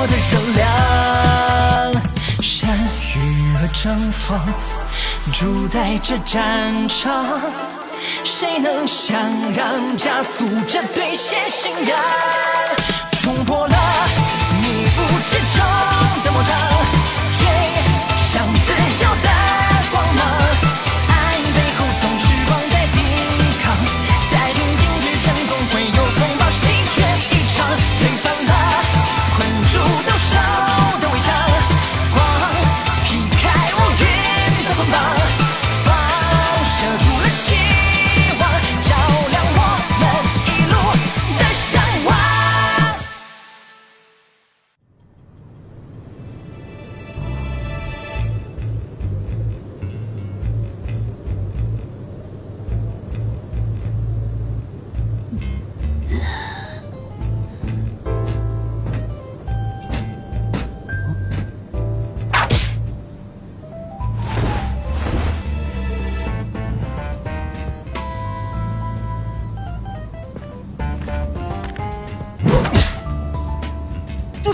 我的热量。山雨和征锋，主宰这战场，谁能想让加速这兑现信仰？冲破了迷雾之中的魔障，追向自由的光芒。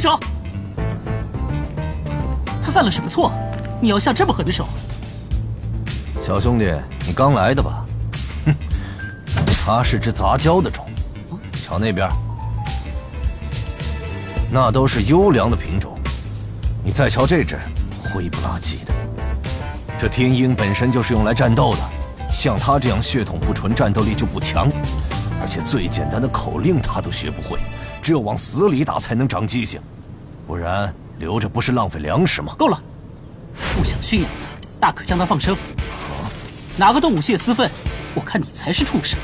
手！他犯了什么错？你要下这么狠的手？小兄弟，你刚来的吧？哼，他是只杂交的种，瞧那边，那都是优良的品种。你再瞧这只，灰不拉几的。这天鹰本身就是用来战斗的，像他这样血统不纯，战斗力就不强，而且最简单的口令他都学不会，只有往死里打才能长记性，不然留着不是浪费粮食吗？够了！不想驯养的，大可将它放生。哪个动物泄私愤？我看你才是畜生！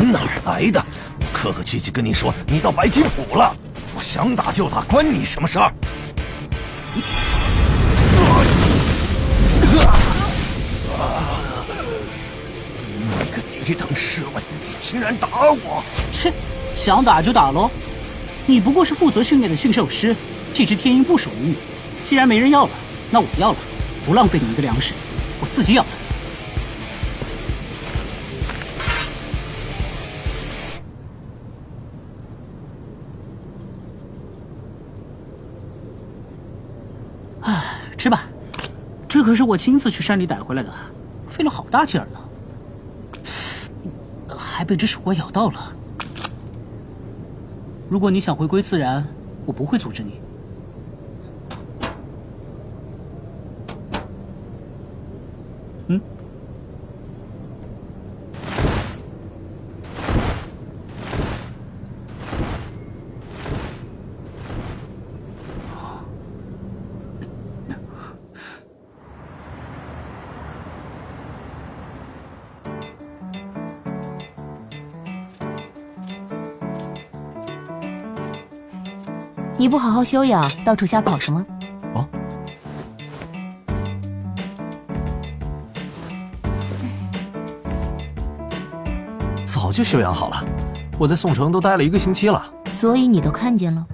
你哪儿来的？我客客气气跟你说，你到白金浦了，我想打就打，关你什么事儿？你个低等侍卫，你竟然打我！切，想打就打喽！你不过是负责训练的驯兽师，这只天鹰不属于你。既然没人要了，那我要了，不浪费你一个粮食，我自己养的。吃吧，这可是我亲自去山里逮回来的，费了好大劲儿呢。还被只鼠怪咬到了。如果你想回归自然，我不会阻止你。嗯，好好休养，到处瞎跑什么？哦，早就休养好了，我在宋城都待了一个星期了。所以你都看见了。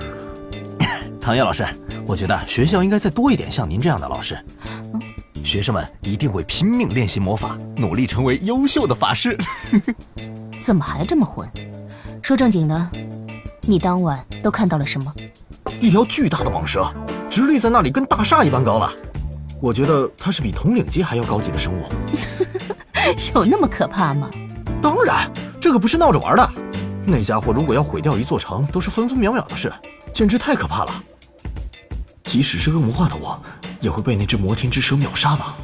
唐叶老师，我觉得学校应该再多一点像您这样的老师。学生们一定会拼命练习魔法，努力成为优秀的法师。怎么还这么混？说正经的，你当晚都看到了什么？一条巨大的蟒蛇，直立在那里，跟大厦一般高了。我觉得它是比统领级还要高级的生物。有那么可怕吗？当然，这可不是闹着玩的。那家伙如果要毁掉一座城，都是分分秒秒的事，简直太可怕了。即使是恶魔化的我，也会被那只摩天之蛇秒杀吧？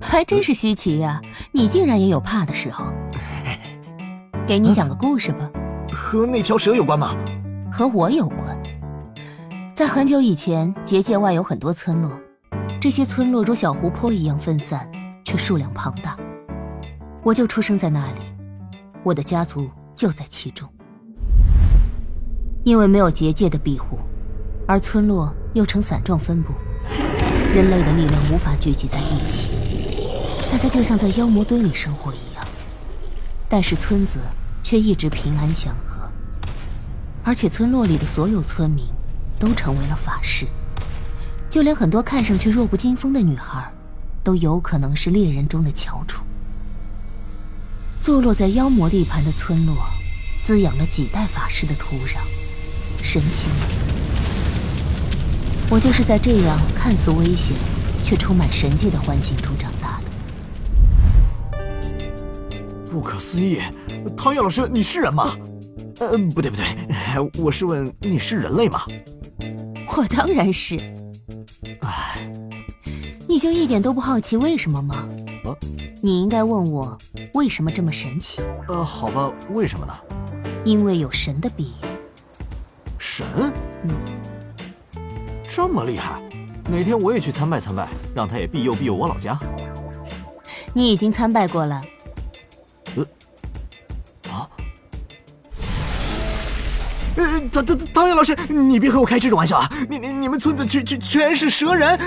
还真是稀奇呀、你竟然也有怕的时候。给你讲个故事吧，和那条蛇有关吗？和我有关。在很久以前，结界外有很多村落，这些村落如小湖泊一样分散，却数量庞大。我就出生在那里，我的家族就在其中。因为没有结界的庇护，而村落又呈散状分布，人类的力量无法聚集在一起，大家就像在妖魔堆里生活一样。但是村子却一直平安祥和，而且村落里的所有村民都成为了法师，就连很多看上去弱不禁风的女孩，都有可能是猎人中的翘楚。坐落在妖魔地盘的村落，滋养了几代法师的土壤，神奇吗？我就是在这样看似危险，却充满神迹的环境中长大的。不可思议，唐月老师，你是人吗？呃，不对不对，我是问你是人类吗？我当然是。唉，你就一点都不好奇为什么吗？啊？你应该问我为什么这么神奇。呃，好吧，为什么呢？因为有神的庇佑。神？嗯。这么厉害，哪天我也去参拜参拜，让他也庇佑庇佑我老家。你已经参拜过了。唐唐唐月老师，你别和我开这种玩笑啊！你你你们村子全全全是蛇人。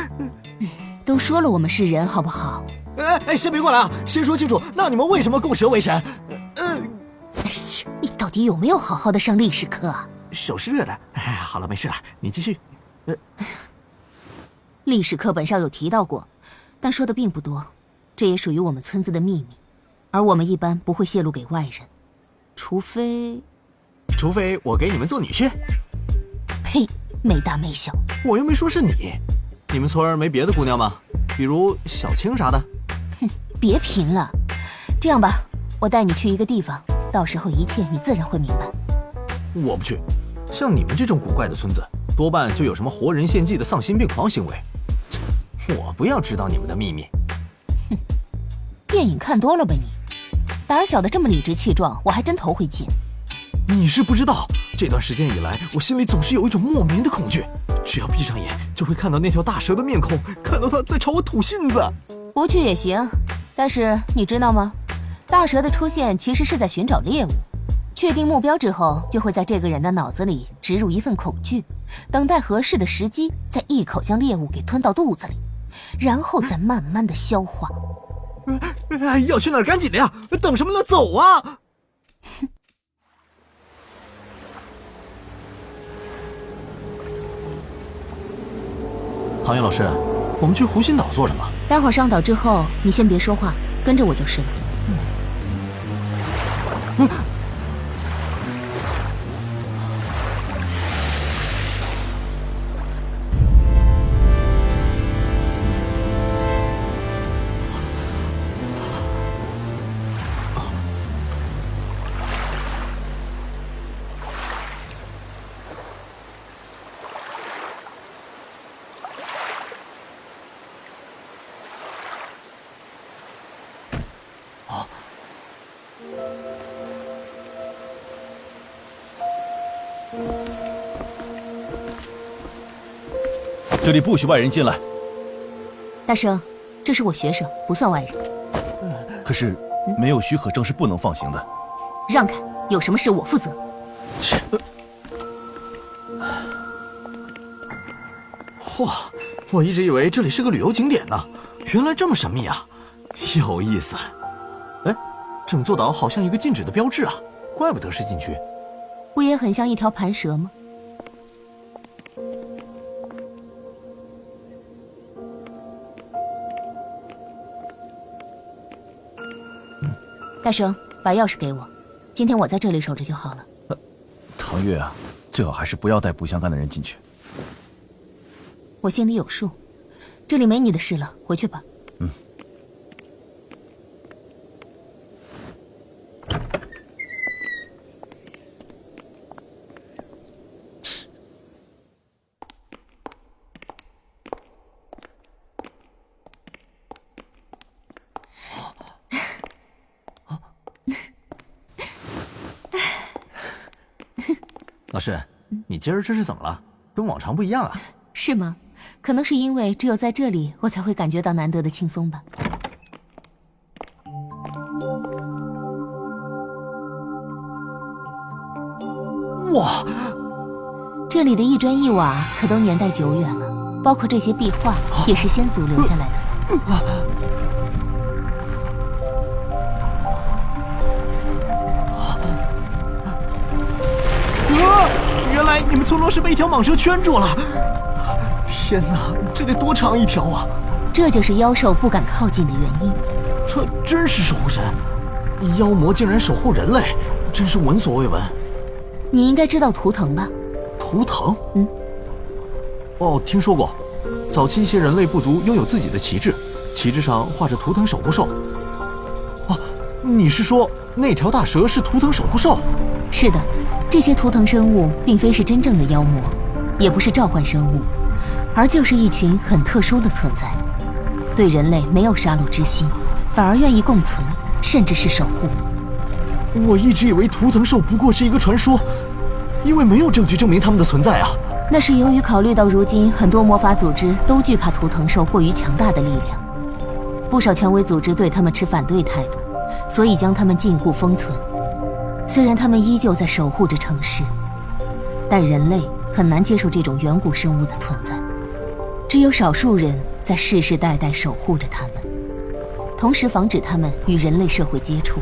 都说了我们是人，好不好？哎哎，先别过来啊！先说清楚，那你们为什么供蛇为神？呃，哎呀，你到底有没有好好的上历史课啊？手是热的。哎，好了，没事了，你继续。呃历史课本上有提到过，但说的并不多。这也属于我们村子的秘密，而我们一般不会泄露给外人，除非……除非我给你们做女婿。呸！没大没小。我又没说是你。你们村儿没别的姑娘吗？比如小青啥的？哼，别贫了。这样吧，我带你去一个地方，到时候一切你自然会明白。我不去。像你们这种古怪的村子。多半就有什么活人献祭的丧心病狂行为，我不要知道你们的秘密。哼，电影看多了吧你？胆小的这么理直气壮，我还真头回见。你是不知道，这段时间以来，我心里总是有一种莫名的恐惧，只要闭上眼，就会看到那条大蛇的面孔，看到它在朝我吐信子。不去也行，但是你知道吗？大蛇的出现其实是在寻找猎物。确定目标之后，就会在这个人的脑子里植入一份恐惧，等待合适的时机，再一口将猎物给吞到肚子里，然后再慢慢的消化。要去哪儿？赶紧的呀！等什么呢？走啊！唐月老师，我们去湖心岛做什么？待会儿上岛之后，你先别说话，跟着我就是了。嗯。这里不许外人进来。大圣，这是我学生，不算外人。可是没有许可证是不能放行的。让开，有什么事我负责。切。嚯，我一直以为这里是个旅游景点呢，原来这么神秘啊，有意思。哎，整座岛好像一个禁止的标志啊，怪不得是禁区。不也很像一条盘蛇吗？大生，把钥匙给我，今天我在这里守着就好了。唐月啊，最好还是不要带不相干的人进去。我心里有数，这里没你的事了，回去吧。嗯。老师，你今儿这是怎么了？跟往常不一样啊？是吗？可能是因为只有在这里，我才会感觉到难得的轻松吧。哇，这里的一砖一瓦可都年代久远了，包括这些壁画也是先祖留下来的。原来你们村落是被一条蟒蛇圈住了！天哪，这得多长一条啊！这就是妖兽不敢靠近的原因。这真是守护神，妖魔竟然守护人类，真是闻所未闻。你应该知道图腾吧？图腾？嗯。哦，听说过。早期一些人类部族拥有自己的旗帜，旗帜上画着图腾守护兽。哦，你是说那条大蛇是图腾守护兽？是的，这些图腾生物并非是真正的妖魔，也不是召唤生物，而就是一群很特殊的存在，对人类没有杀戮之心，反而愿意共存，甚至是守护。我一直以为图腾兽不过是一个传说，因为没有证据证明他们的存在啊。那是由于考虑到如今很多魔法组织都惧怕图腾兽过于强大的力量，不少权威组织对他们持反对态度，所以将他们禁锢封存。虽然他们依旧在守护着城市，但人类很难接受这种远古生物的存在。只有少数人在世世代代守护着他们，同时防止他们与人类社会接触。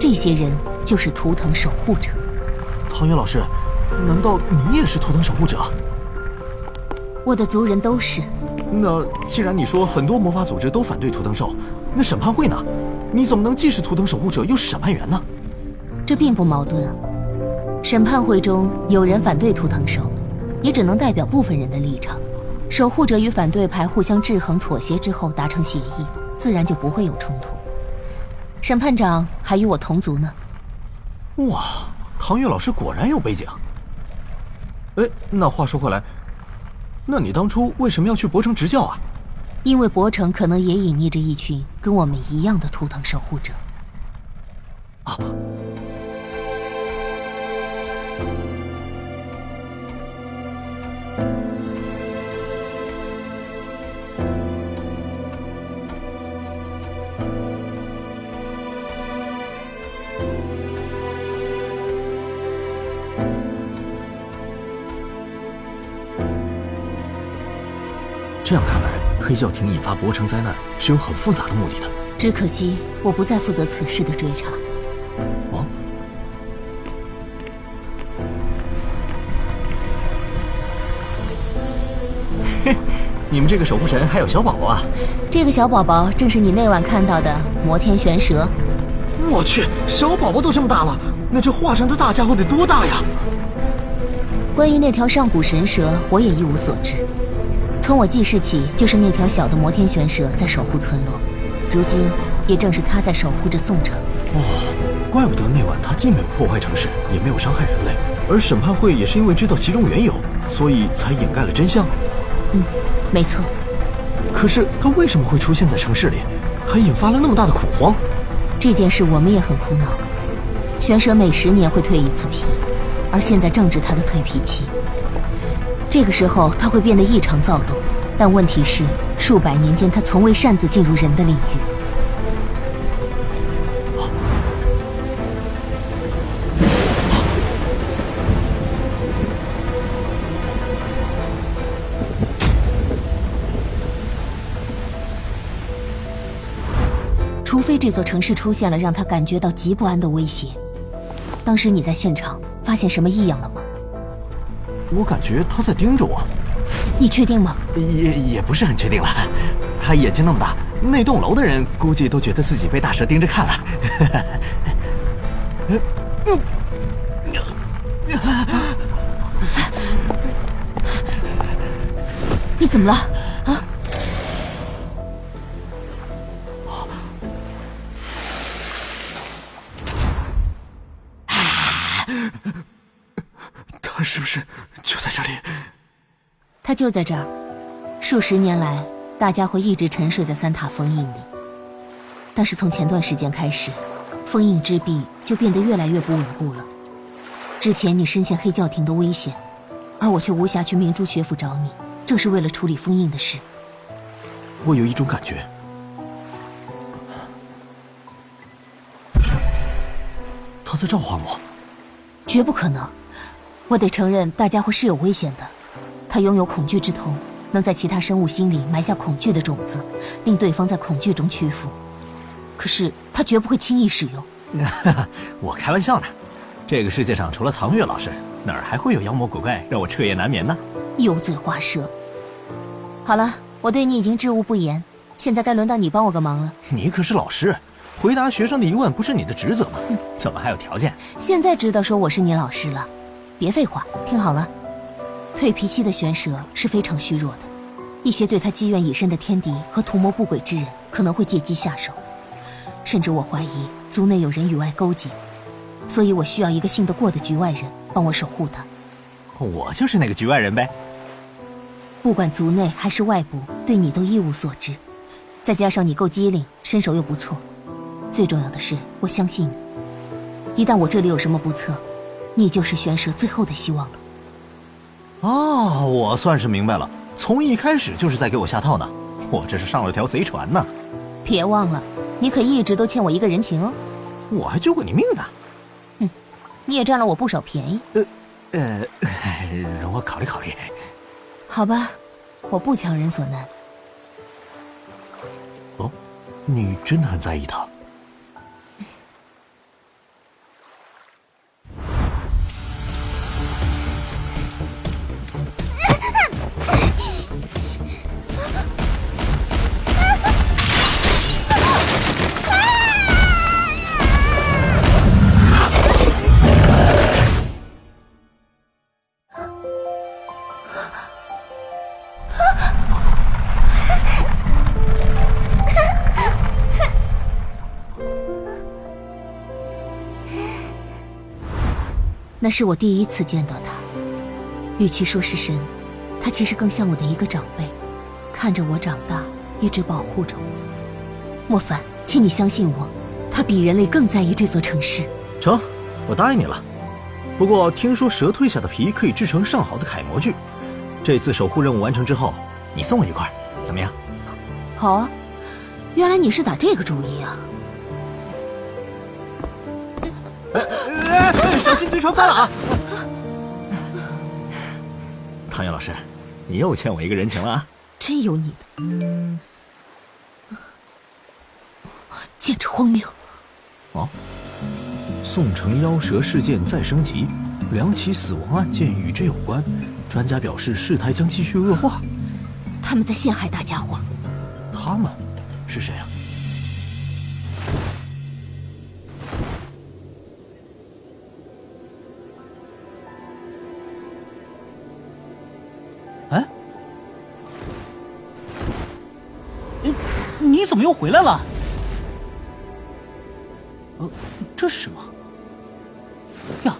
这些人就是图腾守护者。唐月老师。难道你也是图腾守护者？我的族人都是。那既然你说很多魔法组织都反对图腾兽，那审判会呢？你怎么能既是图腾守护者又是审判员呢？这并不矛盾啊。审判会中有人反对图腾兽，也只能代表部分人的立场。守护者与反对派互相制衡妥协之后达成协议，自然就不会有冲突。审判长还与我同族呢。哇，唐月老师果然有背景。哎，那话说回来，那你当初为什么要去博城执教啊？因为博城可能也隐匿着一群跟我们一样的图腾守护者。啊。这样看来，黑教廷引发博城灾难是有很复杂的目的的。只可惜我不再负责此事的追查。哦。嘿，你们这个守护神还有小宝宝啊？这个小宝宝正是你那晚看到的摩天玄蛇。我去，小宝宝都这么大了，那这化成的大家伙得多大呀？关于那条上古神蛇，我也一无所知。从我记事起，就是那条小的摩天玄蛇在守护村落，如今也正是它在守护着宋城。哦，怪不得那晚他既没有破坏城市，也没有伤害人类，而审判会也是因为知道其中缘由，所以才掩盖了真相。嗯，没错。可是他为什么会出现在城市里，还引发了那么大的恐慌？这件事我们也很苦恼。玄蛇每十年会蜕一次皮，而现在正值它的蜕皮期。这个时候，他会变得异常躁动，但问题是，数百年间他从未擅自进入人的领域。除非这座城市出现了让他感觉到极不安的威胁。当时你在现场发现什么异样了吗？我感觉他在盯着我，你确定吗？也也不是很确定了。他眼睛那么大，那栋楼的人估计都觉得自己被大蛇盯着看了。你怎么了？他是不是就在这里？他就在这儿，数十年来，大家会一直沉睡在三塔封印里。但是从前段时间开始，封印之壁就变得越来越不稳固了。之前你深陷黑教廷的危险，而我却无暇去明珠学府找你，正是为了处理封印的事。我有一种感觉，他在召唤我。绝不可能，我得承认，大家伙是有危险的。他拥有恐惧之瞳，能在其他生物心里埋下恐惧的种子，令对方在恐惧中屈服。可是他绝不会轻易使用。我开玩笑呢。这个世界上除了唐月老师，哪儿还会有妖魔鬼怪让我彻夜难眠呢？油嘴滑舌。好了，我对你已经知无不言，现在该轮到你帮我个忙了。你可是老师，回答学生的疑问不是你的职责吗？怎么还有条件？现在知道说我是你老师了，别废话，听好了。蜕皮期的玄蛇是非常虚弱的，一些对他积怨已深的天敌和图谋不轨之人可能会借机下手，甚至我怀疑族内有人与外勾结，所以我需要一个信得过的局外人帮我守护他。我就是那个局外人呗。不管族内还是外部，对你都一无所知，再加上你够机灵，身手又不错，最重要的是我相信你。一旦我这里有什么不测，你就是玄蛇最后的希望了。哦，我算是明白了，从一开始就是在给我下套呢。我这是上了条贼船呢。别忘了，你可一直都欠我一个人情哦。我还救过你命呢。哼，你也占了我不少便宜。呃，呃，容我考虑考虑。好吧，我不强人所难。哦，你真的很在意他？那是我第一次见到他，与其说是神，他其实更像我的一个长辈，看着我长大，一直保护着我。莫凡，请你相信我，他比人类更在意这座城市。成，我答应你了。不过听说蛇蜕下的皮可以制成上好的楷模具，这次守护任务完成之后，你送我一块，怎么样？好啊，原来你是打这个主意啊。小心贼船翻了啊！唐瑶老师，你又欠我一个人情了啊！真有你的，简直荒谬！哦，宋城妖蛇事件再升级，两起死亡案件与之有关，专家表示事态将继续恶化。他们在陷害大家伙。他们是谁啊？怎么又回来了？呃，这是什么？呀，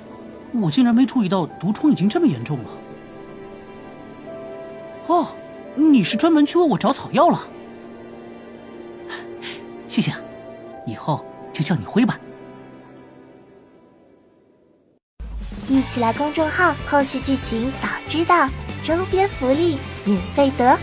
我竟然没注意到毒虫已经这么严重了。哦，你是专门去为我找草药了？谢谢，以后就叫你辉吧。一起来公众号，后续剧情早知道，周边福利免费得。